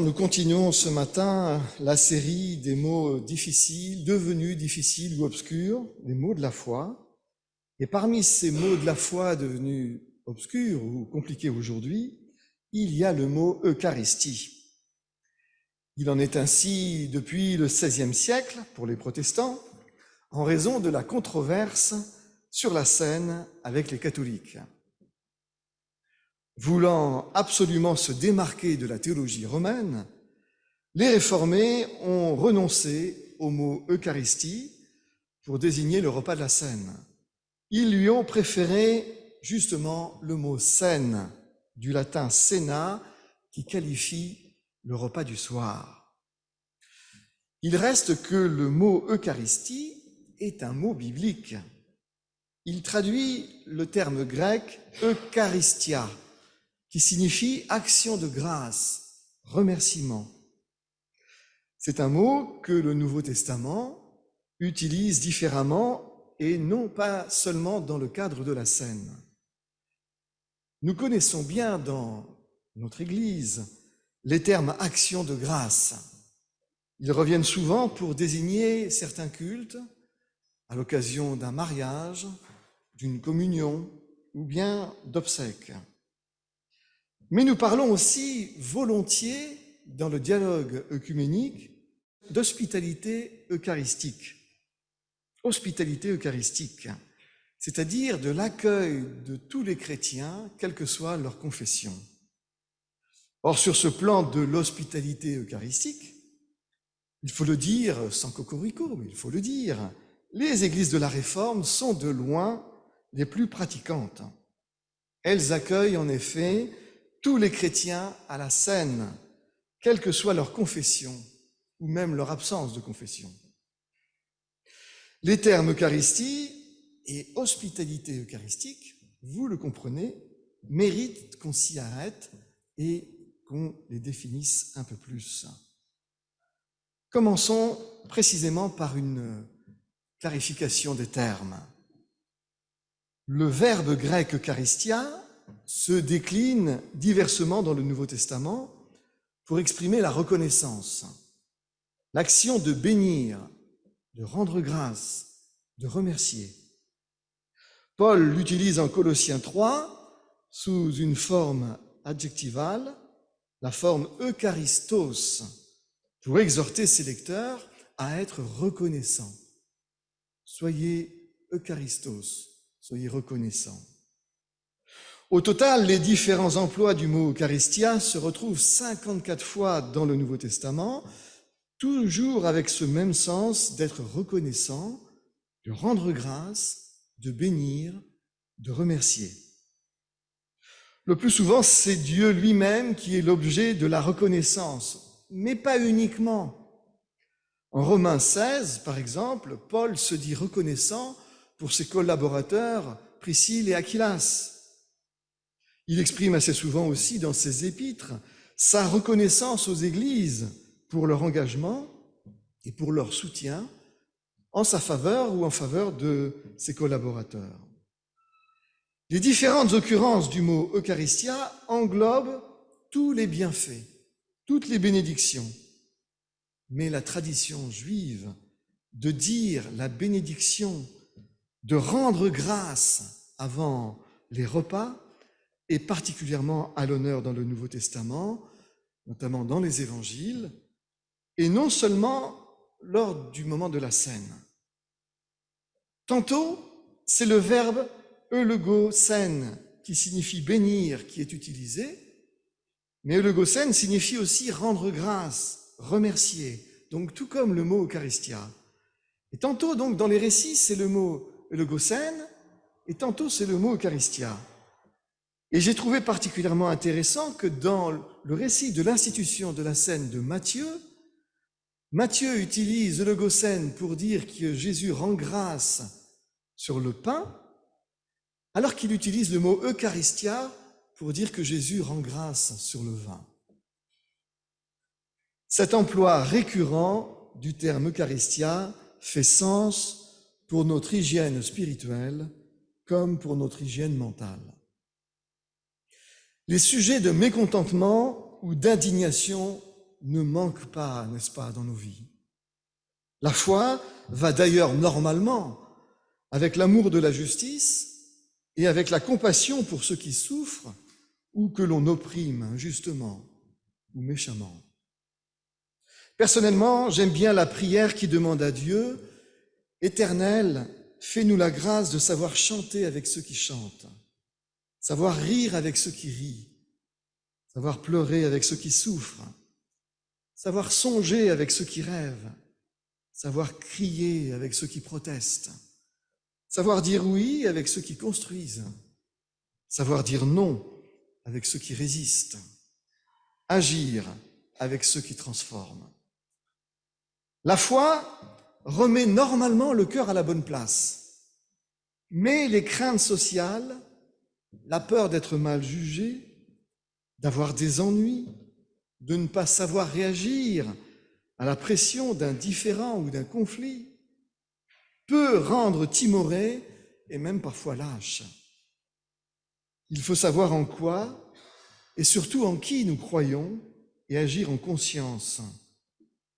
Nous continuons ce matin la série des mots difficiles, devenus difficiles ou obscurs, les mots de la foi. Et parmi ces mots de la foi devenus obscurs ou compliqués aujourd'hui, il y a le mot Eucharistie. Il en est ainsi depuis le XVIe siècle pour les protestants, en raison de la controverse sur la scène avec les catholiques. Voulant absolument se démarquer de la théologie romaine, les réformés ont renoncé au mot Eucharistie pour désigner le repas de la scène. Ils lui ont préféré justement le mot scène, du latin cena, qui qualifie le repas du soir. Il reste que le mot Eucharistie est un mot biblique. Il traduit le terme grec Eucharistia, qui signifie action de grâce, remerciement. C'est un mot que le Nouveau Testament utilise différemment et non pas seulement dans le cadre de la scène. Nous connaissons bien dans notre Église les termes action de grâce. Ils reviennent souvent pour désigner certains cultes à l'occasion d'un mariage, d'une communion ou bien d'obsèques. Mais nous parlons aussi volontiers, dans le dialogue œcuménique, d'hospitalité eucharistique. Hospitalité eucharistique, c'est-à-dire de l'accueil de tous les chrétiens, quelle que soit leur confession. Or, sur ce plan de l'hospitalité eucharistique, il faut le dire sans cocorico, mais il faut le dire, les églises de la Réforme sont de loin les plus pratiquantes. Elles accueillent en effet tous les chrétiens à la scène, quelle que soit leur confession ou même leur absence de confession. Les termes Eucharistie et hospitalité eucharistique, vous le comprenez, méritent qu'on s'y arrête et qu'on les définisse un peu plus. Commençons précisément par une clarification des termes. Le verbe grec Eucharistia se décline diversement dans le Nouveau Testament pour exprimer la reconnaissance, l'action de bénir, de rendre grâce, de remercier. Paul l'utilise en Colossiens 3 sous une forme adjectivale, la forme eucharistos, pour exhorter ses lecteurs à être reconnaissants. Soyez eucharistos, soyez reconnaissants. Au total, les différents emplois du mot Eucharistia se retrouvent 54 fois dans le Nouveau Testament, toujours avec ce même sens d'être reconnaissant, de rendre grâce, de bénir, de remercier. Le plus souvent, c'est Dieu lui-même qui est l'objet de la reconnaissance, mais pas uniquement. En Romains 16, par exemple, Paul se dit reconnaissant pour ses collaborateurs Priscille et Aquilas. Il exprime assez souvent aussi dans ses épîtres sa reconnaissance aux églises pour leur engagement et pour leur soutien en sa faveur ou en faveur de ses collaborateurs. Les différentes occurrences du mot Eucharistia englobent tous les bienfaits, toutes les bénédictions. Mais la tradition juive de dire la bénédiction, de rendre grâce avant les repas, et particulièrement à l'honneur dans le Nouveau Testament, notamment dans les évangiles, et non seulement lors du moment de la scène. Tantôt, c'est le verbe eulogosène qui signifie bénir qui est utilisé, mais eulogosène signifie aussi rendre grâce, remercier, donc tout comme le mot Eucharistia. Et tantôt, donc, dans les récits, c'est le mot eulogosène, et tantôt, c'est le mot Eucharistia. Et j'ai trouvé particulièrement intéressant que dans le récit de l'institution de la scène de Matthieu, Matthieu utilise le Gossène pour dire que Jésus rend grâce sur le pain, alors qu'il utilise le mot Eucharistia pour dire que Jésus rend grâce sur le vin. Cet emploi récurrent du terme Eucharistia fait sens pour notre hygiène spirituelle comme pour notre hygiène mentale. Les sujets de mécontentement ou d'indignation ne manque pas, n'est-ce pas, dans nos vies. La foi va d'ailleurs normalement avec l'amour de la justice et avec la compassion pour ceux qui souffrent ou que l'on opprime injustement ou méchamment. Personnellement, j'aime bien la prière qui demande à Dieu, Éternel, fais-nous la grâce de savoir chanter avec ceux qui chantent, savoir rire avec ceux qui rient, savoir pleurer avec ceux qui souffrent, savoir songer avec ceux qui rêvent, savoir crier avec ceux qui protestent, savoir dire oui avec ceux qui construisent, savoir dire non avec ceux qui résistent, agir avec ceux qui transforment. La foi remet normalement le cœur à la bonne place, mais les craintes sociales, la peur d'être mal jugé, d'avoir des ennuis, de ne pas savoir réagir à la pression d'un différent ou d'un conflit, peut rendre timoré et même parfois lâche. Il faut savoir en quoi et surtout en qui nous croyons et agir en conscience,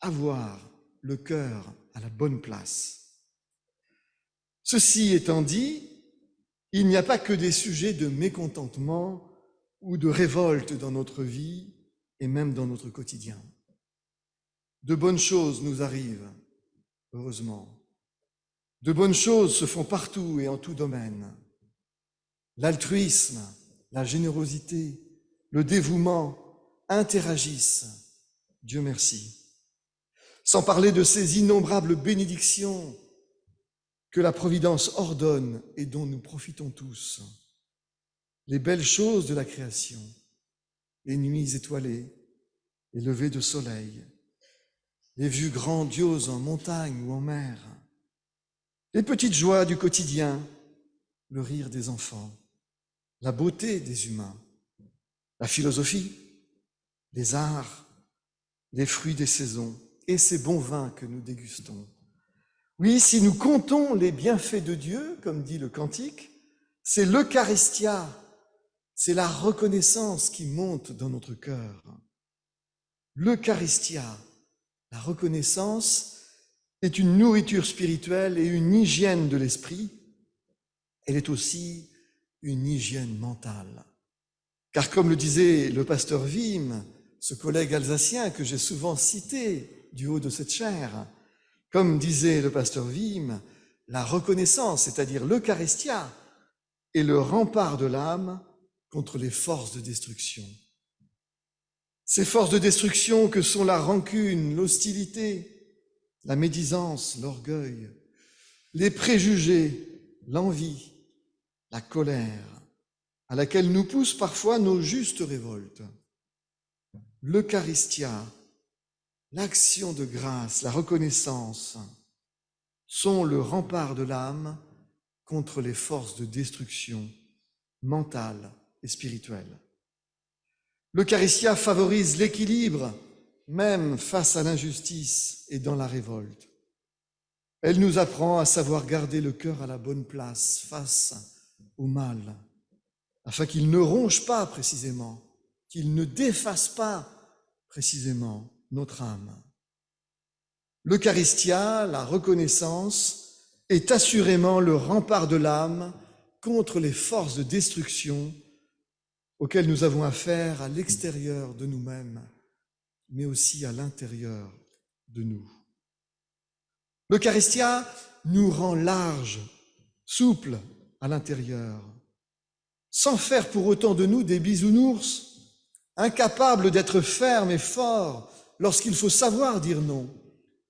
avoir le cœur à la bonne place. Ceci étant dit, il n'y a pas que des sujets de mécontentement ou de révolte dans notre vie et même dans notre quotidien. De bonnes choses nous arrivent, heureusement. De bonnes choses se font partout et en tout domaine. L'altruisme, la générosité, le dévouement interagissent. Dieu merci. Sans parler de ces innombrables bénédictions que la Providence ordonne et dont nous profitons tous. Les belles choses de la création, les nuits étoilées, les levées de soleil, les vues grandioses en montagne ou en mer, les petites joies du quotidien, le rire des enfants, la beauté des humains, la philosophie, les arts, les fruits des saisons et ces bons vins que nous dégustons. Oui, si nous comptons les bienfaits de Dieu, comme dit le cantique, c'est l'Eucharistia, c'est la reconnaissance qui monte dans notre cœur. L'Eucharistia, la reconnaissance, est une nourriture spirituelle et une hygiène de l'esprit. Elle est aussi une hygiène mentale. Car comme le disait le pasteur Wim, ce collègue alsacien que j'ai souvent cité du haut de cette chaire, comme disait le pasteur Wim, la reconnaissance, c'est-à-dire l'Eucharistia, est le rempart de l'âme contre les forces de destruction. Ces forces de destruction que sont la rancune, l'hostilité, la médisance, l'orgueil, les préjugés, l'envie, la colère, à laquelle nous poussent parfois nos justes révoltes. L'Eucharistia, l'action de grâce, la reconnaissance sont le rempart de l'âme contre les forces de destruction mentale et spirituelle. L'Eucharistia favorise l'équilibre même face à l'injustice et dans la révolte. Elle nous apprend à savoir garder le cœur à la bonne place face au mal, afin qu'il ne ronge pas précisément, qu'il ne défasse pas précisément notre âme. L'Eucharistia, la reconnaissance, est assurément le rempart de l'âme contre les forces de destruction auxquelles nous avons affaire à l'extérieur de nous-mêmes mais aussi à l'intérieur de nous. L'Eucharistia nous rend large, souple à l'intérieur, sans faire pour autant de nous des bisounours, incapables d'être fermes et forts lorsqu'il faut savoir dire non.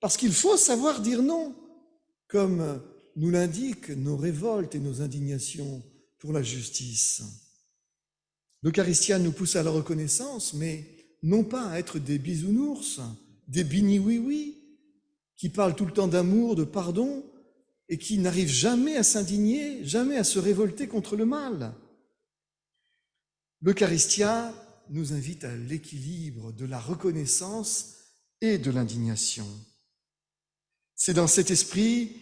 Parce qu'il faut savoir dire non, comme nous l'indiquent nos révoltes et nos indignations pour la justice. L'Eucharistia nous pousse à la reconnaissance, mais non pas à être des bisounours, des bini-oui-oui, qui parlent tout le temps d'amour, de pardon, et qui n'arrivent jamais à s'indigner, jamais à se révolter contre le mal. L'Eucharistia nous invite à l'équilibre de la reconnaissance et de l'indignation. C'est dans cet esprit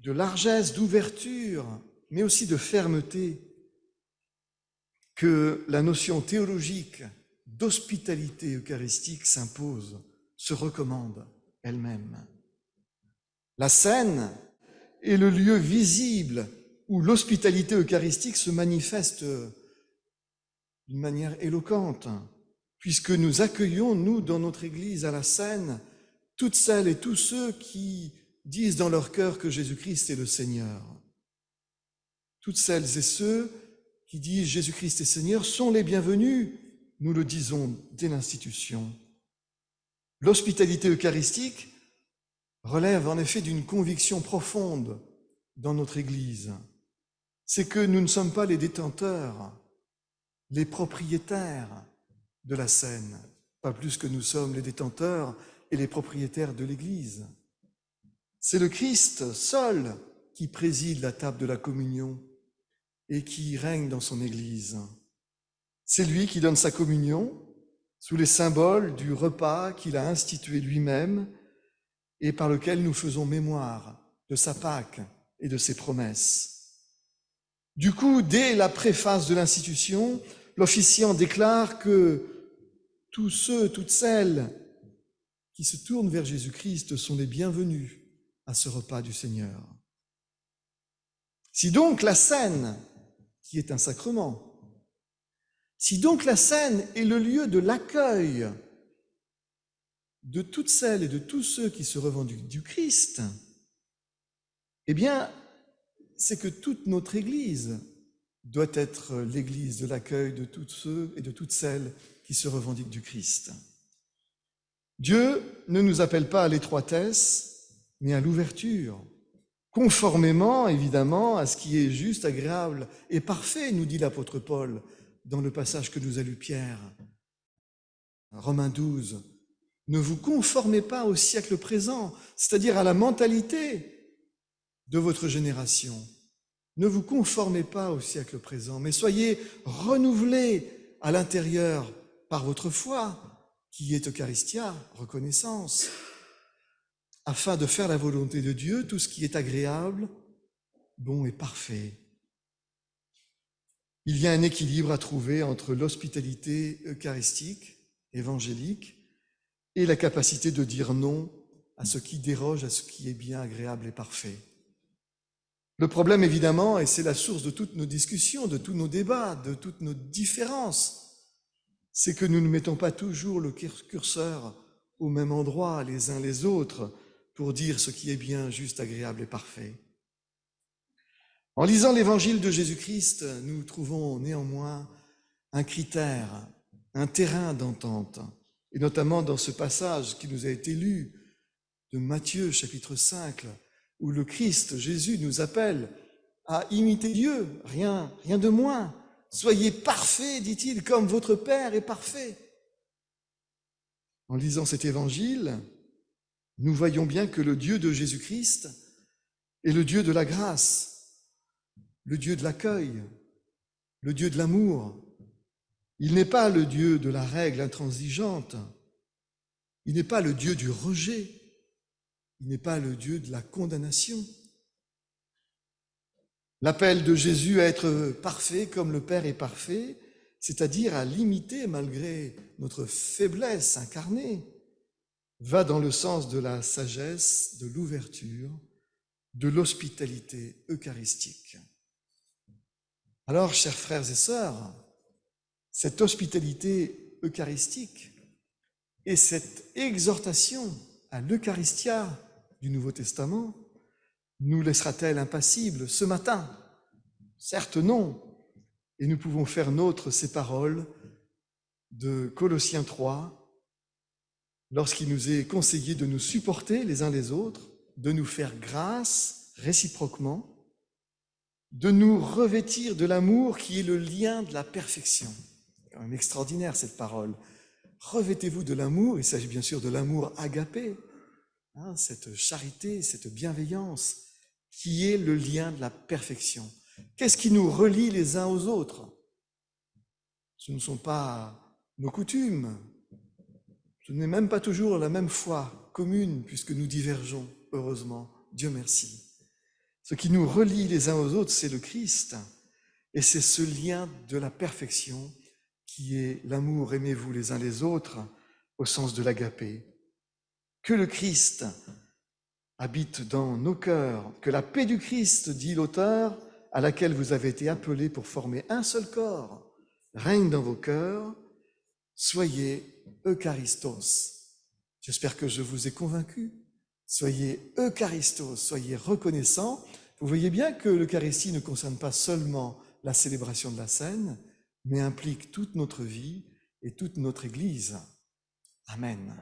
de largesse, d'ouverture, mais aussi de fermeté que la notion théologique d'hospitalité eucharistique s'impose, se recommande elle-même. La scène est le lieu visible où l'hospitalité eucharistique se manifeste d'une manière éloquente, puisque nous accueillons, nous, dans notre Église, à la scène, toutes celles et tous ceux qui disent dans leur cœur que Jésus-Christ est le Seigneur. Toutes celles et ceux qui disent Jésus-Christ est Seigneur sont les bienvenus, nous le disons dès l'institution. L'hospitalité eucharistique relève en effet d'une conviction profonde dans notre Église. C'est que nous ne sommes pas les détenteurs, les propriétaires de la scène, pas plus que nous sommes les détenteurs et les propriétaires de l'Église. C'est le Christ seul qui préside la table de la communion et qui règne dans son Église. C'est lui qui donne sa communion sous les symboles du repas qu'il a institué lui-même et par lequel nous faisons mémoire de sa Pâque et de ses promesses. Du coup, dès la préface de l'institution, l'officiant déclare que tous ceux, toutes celles qui se tournent vers Jésus-Christ sont les bienvenus à ce repas du Seigneur. Si donc la scène, qui est un sacrement, si donc la scène est le lieu de l'accueil de toutes celles et de tous ceux qui se revendiquent du Christ, eh bien, c'est que toute notre Église doit être l'Église de l'accueil de tous ceux et de toutes celles qui se revendiquent du Christ. Dieu ne nous appelle pas à l'étroitesse, mais à l'ouverture, conformément évidemment à ce qui est juste, agréable et parfait, nous dit l'apôtre Paul dans le passage que nous a lu Pierre. Romains 12, ne vous conformez pas au siècle présent, c'est-à-dire à la mentalité de votre génération. Ne vous conformez pas au siècle présent, mais soyez renouvelés à l'intérieur par votre foi, qui est Eucharistia, reconnaissance, afin de faire la volonté de Dieu, tout ce qui est agréable, bon et parfait. Il y a un équilibre à trouver entre l'hospitalité eucharistique, évangélique, et la capacité de dire non à ce qui déroge à ce qui est bien, agréable et parfait. Le problème, évidemment, et c'est la source de toutes nos discussions, de tous nos débats, de toutes nos différences, c'est que nous ne mettons pas toujours le curseur au même endroit les uns les autres pour dire ce qui est bien, juste, agréable et parfait. En lisant l'évangile de Jésus-Christ, nous trouvons néanmoins un critère, un terrain d'entente et notamment dans ce passage qui nous a été lu de Matthieu chapitre 5, où le Christ, Jésus, nous appelle à imiter Dieu, rien, rien de moins. Soyez parfaits, dit-il, comme votre Père est parfait. En lisant cet évangile, nous voyons bien que le Dieu de Jésus-Christ est le Dieu de la grâce, le Dieu de l'accueil, le Dieu de l'amour, il n'est pas le Dieu de la règle intransigeante. Il n'est pas le Dieu du rejet. Il n'est pas le Dieu de la condamnation. L'appel de Jésus à être parfait comme le Père est parfait, c'est-à-dire à l'imiter malgré notre faiblesse incarnée, va dans le sens de la sagesse, de l'ouverture, de l'hospitalité eucharistique. Alors, chers frères et sœurs, cette hospitalité eucharistique et cette exhortation à l'Eucharistia du Nouveau Testament nous laissera-t-elle impassibles ce matin? Certes non. Et nous pouvons faire nôtre ces paroles de Colossiens 3, lorsqu'il nous est conseillé de nous supporter les uns les autres, de nous faire grâce réciproquement, de nous revêtir de l'amour qui est le lien de la perfection quand même extraordinaire cette parole. Revêtez-vous de l'amour, il s'agit bien sûr de l'amour agapé, hein, cette charité, cette bienveillance qui est le lien de la perfection. Qu'est-ce qui nous relie les uns aux autres? Ce ne sont pas nos coutumes, ce n'est même pas toujours la même foi commune puisque nous divergeons, heureusement, Dieu merci. Ce qui nous relie les uns aux autres, c'est le Christ, et c'est ce lien de la perfection qui est l'amour, aimez-vous les uns les autres, au sens de l'agapé. Que le Christ habite dans nos cœurs, que la paix du Christ, dit l'auteur, à laquelle vous avez été appelés pour former un seul corps, règne dans vos cœurs, soyez Eucharistos. J'espère que je vous ai convaincu. Soyez Eucharistos, soyez reconnaissants. Vous voyez bien que l'Eucharistie ne concerne pas seulement la célébration de la scène, mais implique toute notre vie et toute notre Église. Amen.